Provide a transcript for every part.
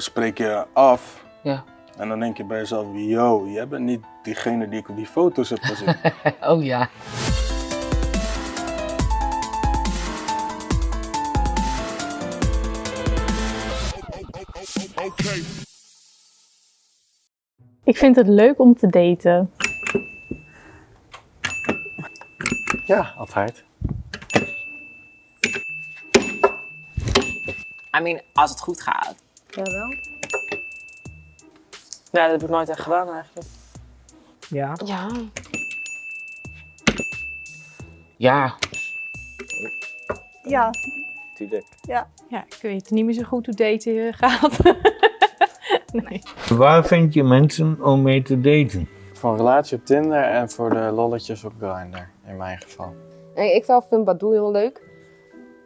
dan spreek je af. Ja. En dan denk je bij jezelf, yo, jij bent niet diegene die ik op die foto's heb gezien. oh ja. Ik vind het leuk om te daten. Ja, altijd. I mean, als het goed gaat. Jawel. Ja, dat heb ik nooit echt gedaan eigenlijk. Ja. Ja. Ja. Ja. Tuurlijk. Ja, ik weet niet meer zo goed hoe daten gaat. nee. Waar vind je mensen om mee te daten? Voor een relatie op Tinder en voor de lolletjes op Grindr, in mijn geval. Ik zelf vind Badoo heel leuk.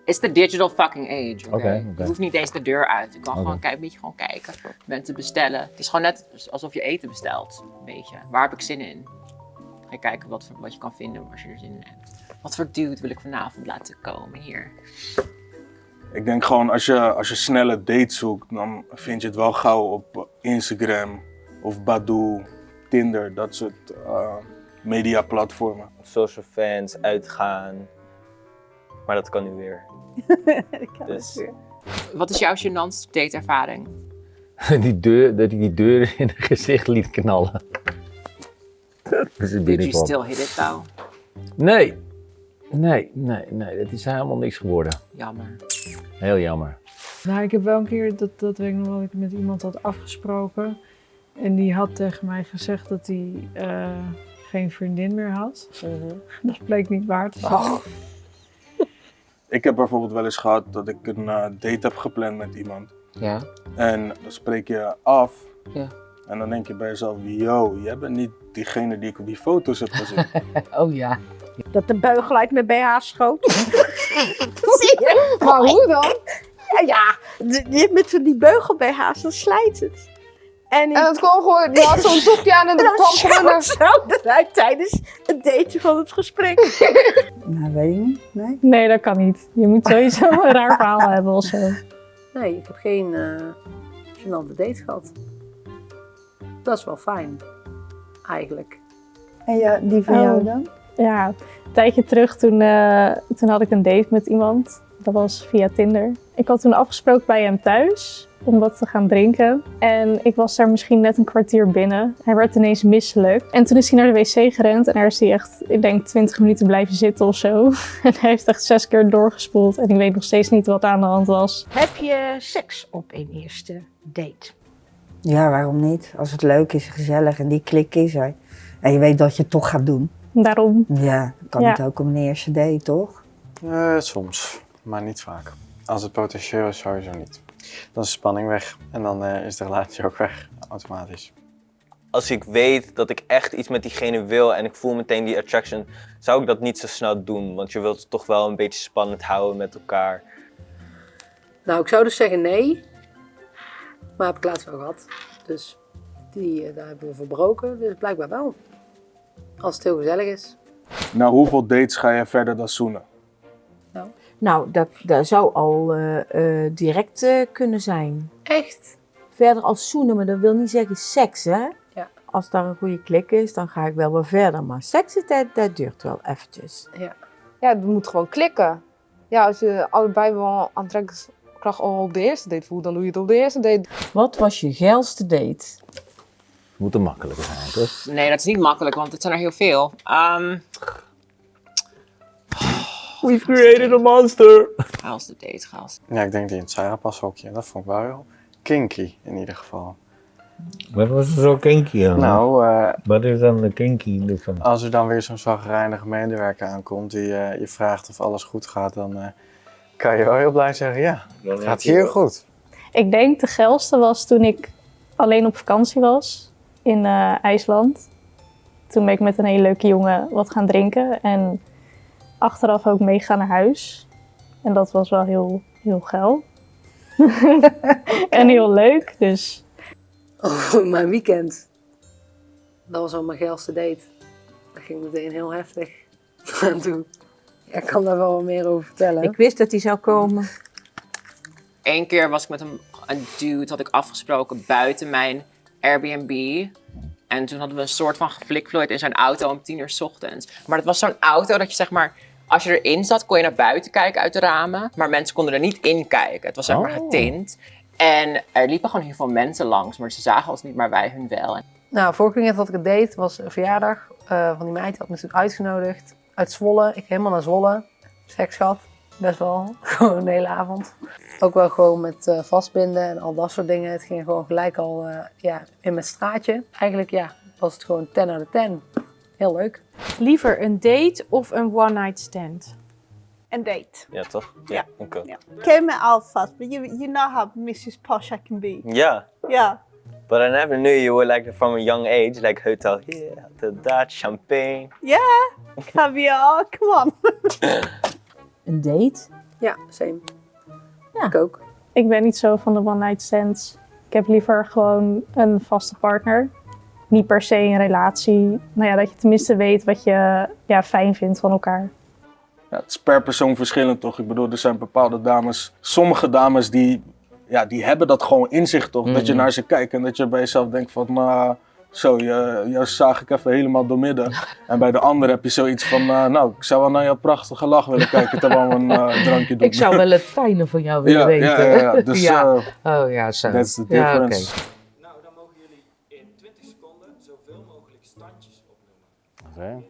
It's the digital fucking age. Oké. Oké, oké. Je hoeft niet eens de deur uit. Je kan gewoon een beetje gewoon kijken. Mensen bestellen. Het is gewoon net alsof je eten bestelt. Een beetje. Waar heb ik zin in? Ga je kijken wat, wat je kan vinden als je er zin in hebt. Wat voor dude wil ik vanavond laten komen hier? ik denk gewoon, als je, als je snelle dates zoekt, dan vind je het wel gauw op Instagram of Badoo, Tinder, dat soort eh, mediaplatformen. social fans, uitgaan. Maar dat kan nu weer. Dus Wat is jouw gênantste dateervaring? Die deur, dat hij die deur in het gezicht liet knallen. Dat is het Did you still hit it though? Nee. Nee, nee, nee. Dat is helemaal niks geworden. Jammer. Heel jammer. Nou, ik heb wel een keer, dat, dat weet ik nog wel, dat ik met iemand had afgesproken. En die had tegen mij gezegd dat hij eh, geen vriendin meer had. Dat bleek niet waar te zijn. Ik heb bijvoorbeeld wel eens gehad dat ik een eh, date heb gepland met iemand. Ja. En dan spreek je af. Ja. En dan denk je bij jezelf, yo, jij bent niet diegene die ik op die foto's heb gezien. Oh ja. Dat de beugel uit mijn BH schoot. Zie je? Maar hoe dan? Ja, ja met die beugel BH's, dan slijt het. En, En het kwam gewoon, je had zo'n toepje aan en dan dat kwam gewoon er. zo eruit tijdens het daten van het gesprek. Nou, weet ik niet. Nee. nee, dat kan niet. Je moet sowieso een raar verhaal hebben of zo. Nee, ik heb geen eh gênante date gehad. Dat is wel fijn, eigenlijk. En ja, die van Oh. jou dan? Ja, een tijdje terug toen, eh, toen had ik een date met iemand. Dat was via Tinder. Ik had toen afgesproken bij hem thuis om wat te gaan drinken. En ik was daar misschien net een kwartier binnen. Hij werd ineens misselijk. En toen is hij naar de wc gerend en daar is hij echt, ik denk, 20 minuten blijven zitten of zo. En hij heeft echt zes keer doorgespoeld en ik weet nog steeds niet wat aan de hand was. Heb je seks op een eerste date? Ja, waarom niet? Als het leuk is, gezellig en die klik is er. En je weet dat je het toch gaat doen. Daarom, Ja, dan kan Ja. het ook om een eerste date, toch? Eh, soms, maar niet vaak. Als het potentieel is, sowieso niet. Dan is de spanning weg en dan eh, is de relatie ook weg, automatisch. als ik weet dat ik echt iets met diegene wil en ik voel meteen die attraction, zou ik dat niet zo snel doen. Want je wilt het toch wel een beetje spannend houden met elkaar. Nou, ik zou dus zeggen nee. Maar heb ik laatst wel gehad. Dus die, eh, daar hebben we verbroken. Dus blijkbaar wel. Als het heel gezellig is. nou, hoeveel dates ga je verder dan zoenen? Nou, dat, dat zou al eh, eh, direct eh, kunnen zijn. Echt? Verder als zoenen, maar dat wil niet zeggen seks, hè? Ja. Als daar een goede klik is, dan ga ik wel weer verder. Maar seks, dat, dat duurt wel eventjes. Ja. Ja, het moet gewoon klikken. Ja, als je allebei wel aantrekkingskracht al op de eerste date voelt, dan doe je het op de eerste date. Wat was je geilste date? Moet een makkelijker zijn, toch? Nee, dat is niet makkelijk, want het zijn er heel veel. Ehm We've created a monster. Chaos de date, chaos. Ja, ik denk die in het Sarah-pashokje, dat vond ik wel heel kinky in ieder geval. Wat was er zo kinky aan? Nou, eh, Wat is dan de kinky ervan? als er dan weer zo'n zagrijnige medewerker aankomt die eh, je vraagt of alles goed gaat, dan eh, kan je wel heel blij zeggen, ja, het gaat hier goed. Ik denk de geilste was toen ik alleen op vakantie was in eh, IJsland. Toen ben ik met een hele leuke jongen wat gaan drinken en achteraf ook meegaan naar huis. En dat was wel heel, heel geil. en heel leuk, dus Oh, mijn weekend. Dat was al mijn geilste date. Dat ging meteen heel heftig aan toe. Ja, ik kan daar wel wat meer over vertellen. Ik wist dat hij zou komen. Eén keer was ik met hem een dude had ik afgesproken buiten mijn Airbnb. En toen hadden we een soort van geflikvlooid in zijn auto om tien uur 's ochtends. Maar het was zo'n auto dat je zeg maar, als je erin zat, kon je naar buiten kijken uit de ramen. Maar mensen konden er niet in kijken. Het was zeg maar Oh. getint. En er liepen gewoon heel veel mensen langs, maar ze zagen ons niet, maar wij hun wel. Nou, vorige keer dat ik het deed was een verjaardag eh, van die meid. Die had me natuurlijk uitgenodigd uit Zwolle. Ik helemaal naar Zwolle. Seks gehad. Best wel. Gewoon de hele avond. Ook wel gewoon met eh, vastbinden en al dat soort dingen. Het ging gewoon gelijk al eh, ja, in mijn straatje. Eigenlijk ja, was het gewoon 10 uit de 10. Heel leuk. Liever een date of een one-night stand? Een date. Ja, toch? Ja. Oké. Ken me alvast, but you, you know how Mrs. Posh I can be. Yeah. Yeah. But I never knew you were like from a young age, like hotel here, hotel that, champagne. Yeah. Caviar, come on. Een date? Ja, same. Ik ook. Ik ben niet zo van de one-night stands. Ik heb liever gewoon een vaste partner. Niet per se een relatie. Nou ja, dat je tenminste weet wat je ja, fijn vindt van elkaar. Ja, het is per persoon verschillend toch? Ik bedoel, er zijn bepaalde dames, sommige dames die, ja, die hebben dat gewoon in zich toch? Dat je Mhm. naar ze kijkt en dat je bij jezelf denkt van, nou, zo, je, je zag ik even helemaal doormidden. En bij de andere heb je zoiets van, eh, nou, ik zou wel naar jouw prachtige lach willen kijken terwijl we een eh, drankje doen. Ik zou wel het fijne van jou willen Ja, weten. ja, ja, ja. Dus, ja. eh, oh ja, zo. that's the Ja, oké. difference. Oké.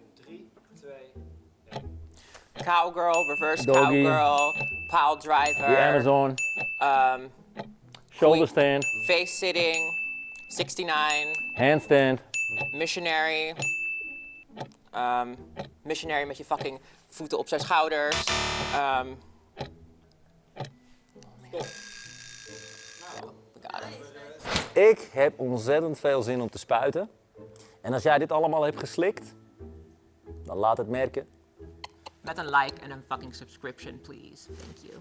Cowgirl, reverse Doggy. cowgirl, pile driver. The Amazon. Um, Shoulder stand. face sitting, 69, Handstand. missionary. Um, missionary met je fucking voeten op zijn schouders. Um, Ik heb ontzettend veel zin om te spuiten. En als jij dit allemaal hebt geslikt, dan laat het merken. met een like en een fucking subscription, please. Thank you.